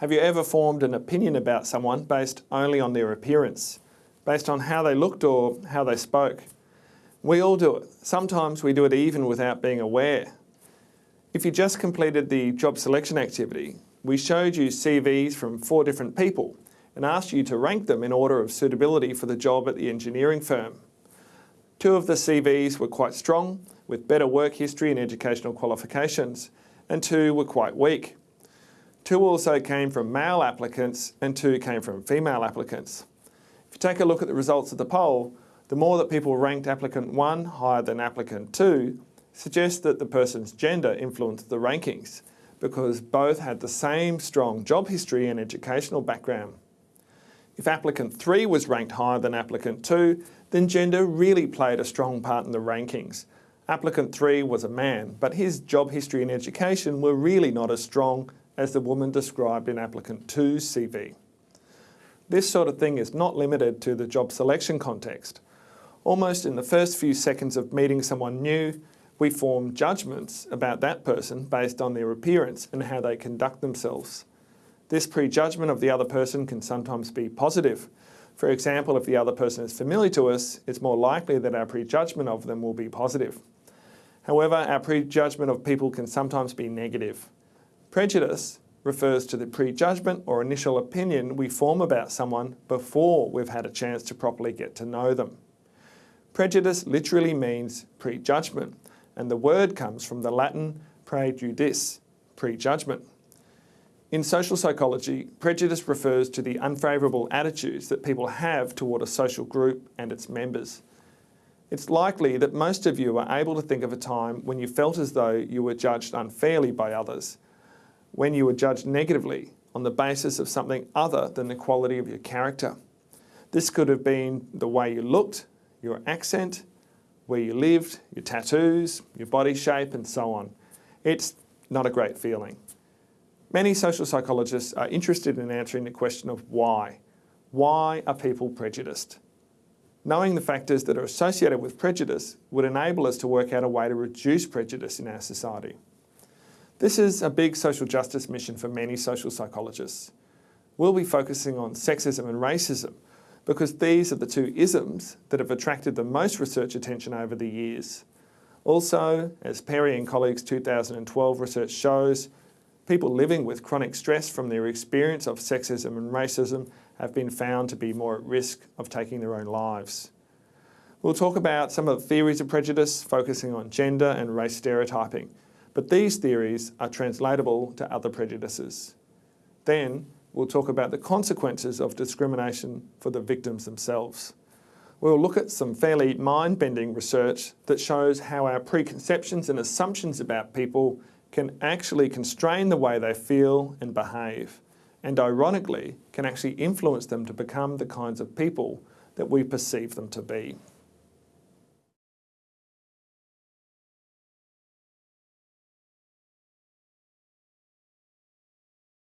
Have you ever formed an opinion about someone based only on their appearance, based on how they looked or how they spoke? We all do it. Sometimes we do it even without being aware. If you just completed the job selection activity, we showed you CVs from four different people and asked you to rank them in order of suitability for the job at the engineering firm. Two of the CVs were quite strong, with better work history and educational qualifications, and two were quite weak. Two also came from male applicants and two came from female applicants. If you take a look at the results of the poll, the more that people ranked applicant 1 higher than applicant 2 suggests that the person's gender influenced the rankings because both had the same strong job history and educational background. If applicant 3 was ranked higher than applicant 2, then gender really played a strong part in the rankings. Applicant 3 was a man, but his job history and education were really not as strong as the woman described in applicant 2's CV. This sort of thing is not limited to the job selection context. Almost in the first few seconds of meeting someone new, we form judgments about that person based on their appearance and how they conduct themselves. This prejudgment of the other person can sometimes be positive. For example, if the other person is familiar to us, it's more likely that our prejudgment of them will be positive. However, our prejudgment of people can sometimes be negative. Prejudice refers to the prejudgment or initial opinion we form about someone before we've had a chance to properly get to know them. Prejudice literally means prejudgment, and the word comes from the Latin prejudice, prejudgment. In social psychology, prejudice refers to the unfavourable attitudes that people have toward a social group and its members. It's likely that most of you are able to think of a time when you felt as though you were judged unfairly by others, when you were judged negatively on the basis of something other than the quality of your character. This could have been the way you looked, your accent, where you lived, your tattoos, your body shape and so on. It's not a great feeling. Many social psychologists are interested in answering the question of why. Why are people prejudiced? Knowing the factors that are associated with prejudice would enable us to work out a way to reduce prejudice in our society. This is a big social justice mission for many social psychologists. We'll be focusing on sexism and racism, because these are the two isms that have attracted the most research attention over the years. Also, as Perry and colleagues' 2012 research shows, people living with chronic stress from their experience of sexism and racism have been found to be more at risk of taking their own lives. We'll talk about some of the theories of prejudice, focusing on gender and race stereotyping, but these theories are translatable to other prejudices. Then, we'll talk about the consequences of discrimination for the victims themselves. We'll look at some fairly mind-bending research that shows how our preconceptions and assumptions about people can actually constrain the way they feel and behave, and ironically, can actually influence them to become the kinds of people that we perceive them to be.